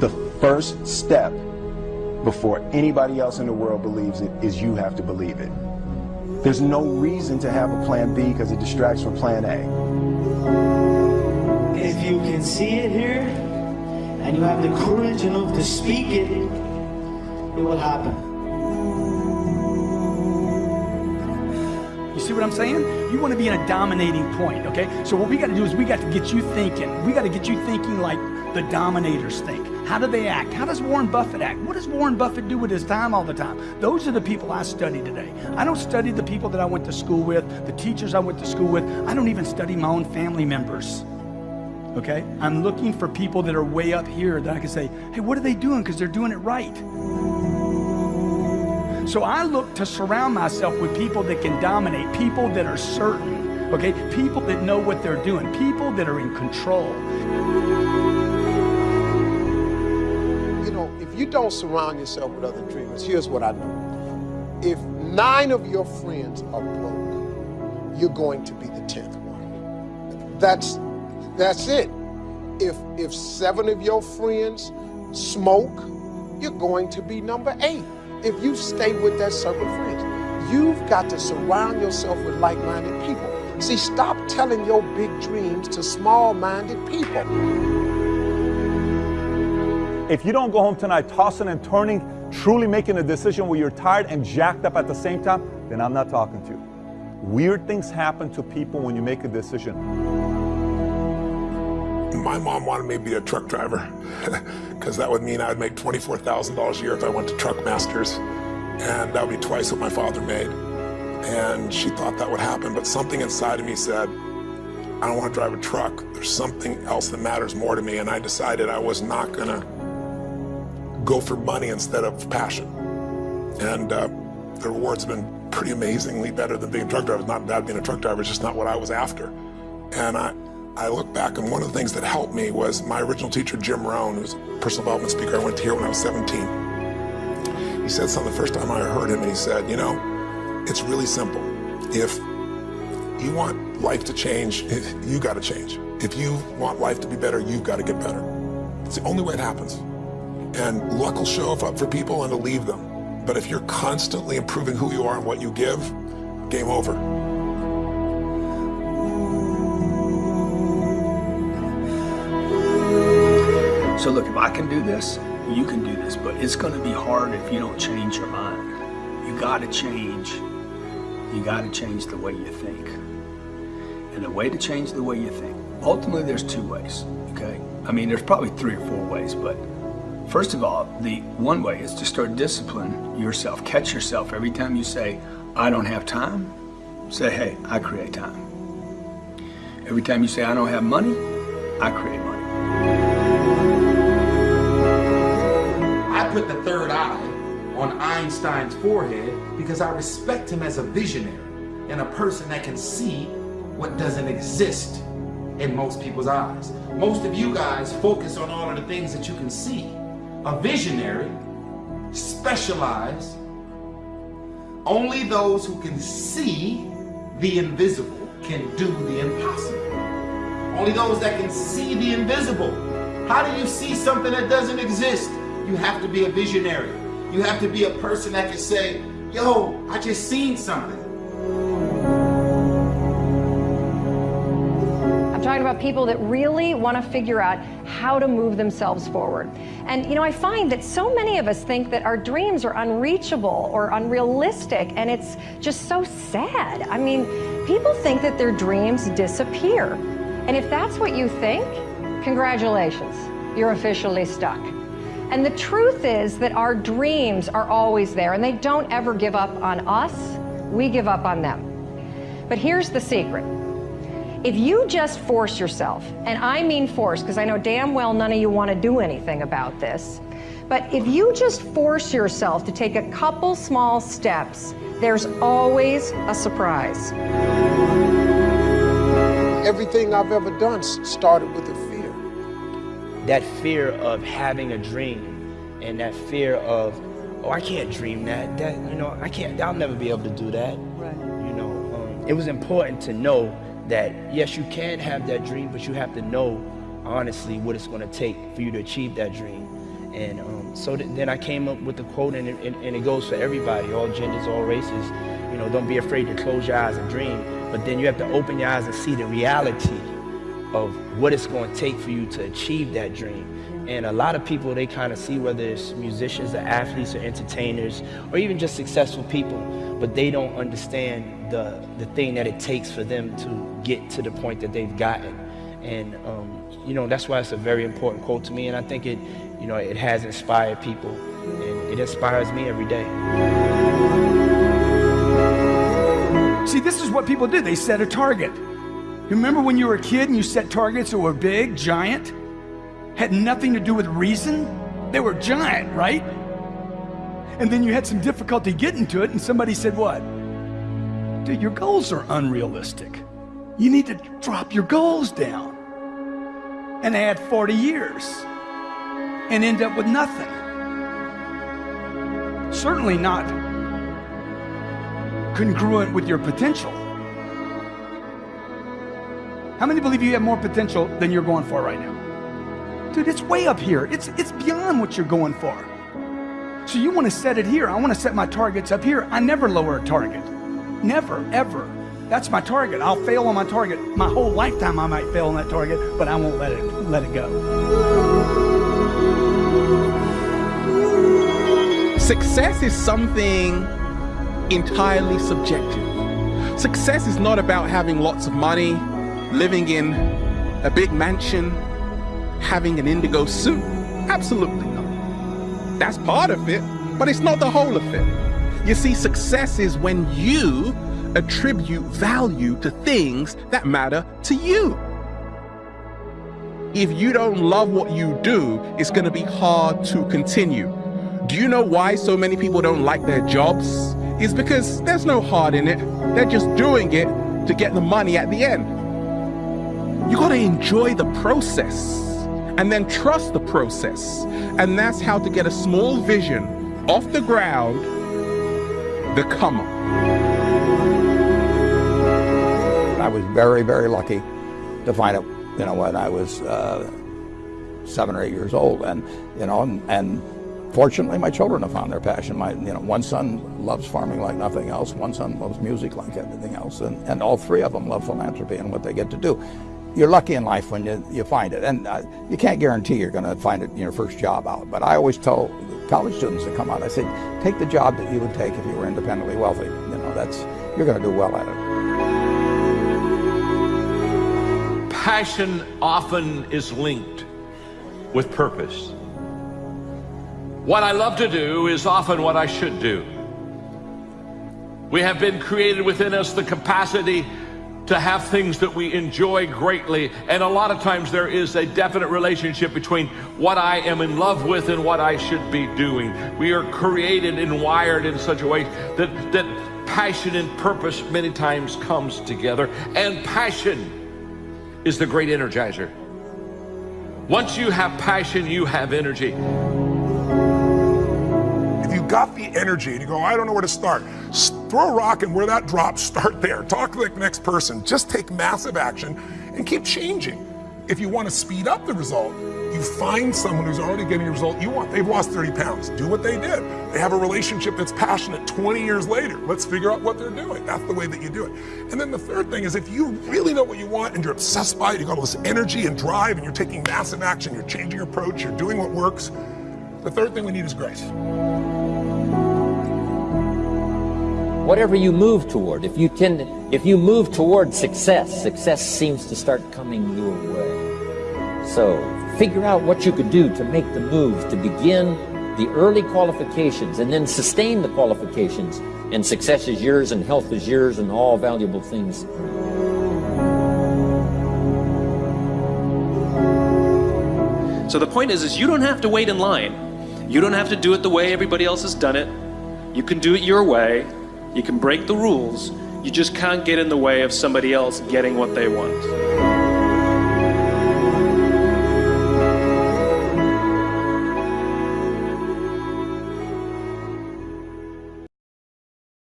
The first step before anybody else in the world believes it is you have to believe it. There's no reason to have a plan B because it distracts from plan A. If you can see it here, and you have the courage enough to speak it, it will happen. You see what I'm saying? You want to be in a dominating point, okay? So what we got to do is we got to get you thinking. We got to get you thinking like the dominators think. How do they act? How does Warren Buffett act? What does Warren Buffett do with his time all the time? Those are the people I study today. I don't study the people that I went to school with, the teachers I went to school with. I don't even study my own family members. Okay? I'm looking for people that are way up here that I can say, hey, what are they doing? Because they're doing it right. So I look to surround myself with people that can dominate, people that are certain, okay? People that know what they're doing, people that are in control. You don't surround yourself with other dreamers, here's what I know. If nine of your friends are broke, you're going to be the 10th one. That's, that's it. If, if seven of your friends smoke, you're going to be number eight if you stay with that circle of friends. You've got to surround yourself with like-minded people. See, stop telling your big dreams to small-minded people. If you don't go home tonight tossing and turning, truly making a decision where you're tired and jacked up at the same time, then I'm not talking to you. Weird things happen to people when you make a decision. My mom wanted me to be a truck driver because that would mean I would make $24,000 a year if I went to Truck Masters. And that would be twice what my father made. And she thought that would happen, but something inside of me said, I don't want to drive a truck. There's something else that matters more to me. And I decided I was not going to go for money instead of passion. And uh, the rewards have been pretty amazingly better than being a truck driver. It's not bad being a truck driver, it's just not what I was after. And I, I look back and one of the things that helped me was my original teacher, Jim Rohn, who's a personal development speaker I went to hear when I was 17. He said something the first time I heard him and he said, you know, it's really simple. If you want life to change, you got to change. If you want life to be better, you've got to get better. It's the only way it happens. And luck will show up for people and to leave them. But if you're constantly improving who you are and what you give, game over. So look, if I can do this, you can do this, but it's gonna be hard if you don't change your mind. You gotta change. You gotta change the way you think. And the way to change the way you think, ultimately there's two ways, okay? I mean, there's probably three or four ways, but first of all, the one way is to start discipline yourself. Catch yourself every time you say, I don't have time, say, hey, I create time. Every time you say, I don't have money, I create money. I put the third eye on Einstein's forehead because I respect him as a visionary and a person that can see what doesn't exist in most people's eyes. Most of you guys focus on all of the things that you can see. A visionary specialize only those who can see the invisible can do the impossible. Only those that can see the invisible. How do you see something that doesn't exist? You have to be a visionary. You have to be a person that can say, yo, I just seen something. I'm talking about people that really want to figure out how to move themselves forward. And you know, I find that so many of us think that our dreams are unreachable or unrealistic, and it's just so sad. I mean, people think that their dreams disappear. And if that's what you think, congratulations, you're officially stuck. And the truth is that our dreams are always there, and they don't ever give up on us, we give up on them. But here's the secret. If you just force yourself, and I mean force because I know damn well none of you want to do anything about this, but if you just force yourself to take a couple small steps, there's always a surprise. Everything I've ever done started with a fear. That fear of having a dream and that fear of, oh, I can't dream that. That, you know, I can't, I'll never be able to do that. Right. You know, um, it was important to know that, yes, you can have that dream, but you have to know, honestly, what it's going to take for you to achieve that dream. And um, so th- then I came up with the quote, and it, and, and it goes for everybody, all genders, all races. You know, don't be afraid to close your eyes and dream. But then you have to open your eyes and see the reality of what it's going to take for you to achieve that dream. And a lot of people, they kind of see whether it's musicians or athletes or entertainers or even just successful people, but they don't understand the, the thing that it takes for them to get to the point that they've gotten. And, um, you know, that's why it's a very important quote to me. And I think it, you know, it has inspired people and it inspires me every day. See, this is what people do. They set a target. You remember when you were a kid and you set targets that were big, giant? Had nothing to do with reason? They were giant, right? And then you had some difficulty getting to it, and somebody said, What? Dude, your goals are unrealistic. You need to drop your goals down and add 40 years and end up with nothing. Certainly not congruent with your potential. How many believe you have more potential than you're going for right now? Dude, it's way up here. It's, it's beyond what you're going for. So you want to set it here. I want to set my targets up here. I never lower a target. Never, ever. That's my target. I'll fail on my target. My whole lifetime I might fail on that target, but I won't let it let it go. Success is something entirely subjective. Success is not about having lots of money, living in a big mansion, having an indigo suit. Absolutely not. That's part of it, but it's not the whole of it. You see, success is when you attribute value to things that matter to you. If you don't love what you do, it's going to be hard to continue. Do you know why so many people don't like their jobs? It's because there's no heart in it. They're just doing it to get the money at the end. You got to enjoy the process and then trust the process. And that's how to get a small vision off the ground, the come up. I was very, very lucky to find it, you know, when I was uh, seven or eight years old. And, you know, and, and fortunately my children have found their passion. My, you know, one son loves farming like nothing else. One son loves music like everything else. And, and all three of them love philanthropy and what they get to do you're lucky in life when you, you find it. And uh, you can't guarantee you're going to find it in your first job out. But I always tell college students that come out, I say, take the job that you would take if you were independently wealthy. You know, that's, you're going to do well at it. Passion often is linked with purpose. What I love to do is often what I should do. We have been created within us the capacity to have things that we enjoy greatly. And a lot of times there is a definite relationship between what I am in love with and what I should be doing. We are created and wired in such a way that, that passion and purpose many times comes together. And passion is the great energizer. Once you have passion, you have energy got the energy and you go, I don't know where to start, throw a rock and where that drops, start there. Talk to the next person. Just take massive action and keep changing. If you want to speed up the result, you find someone who's already getting the result you want. They've lost 30 pounds. Do what they did. They have a relationship that's passionate 20 years later. Let's figure out what they're doing. That's the way that you do it. And then the third thing is if you really know what you want and you're obsessed by it, you got all this energy and drive and you're taking massive action, you're changing your approach, you're doing what works, the third thing we need is grace. Whatever you move toward, if you tend, if you move toward success, success seems to start coming your way. So figure out what you could do to make the move, to begin the early qualifications and then sustain the qualifications. And success is yours and health is yours and all valuable things. So the point is, is you don't have to wait in line. You don't have to do it the way everybody else has done it. You can do it your way. You can break the rules, you just can't get in the way of somebody else getting what they want.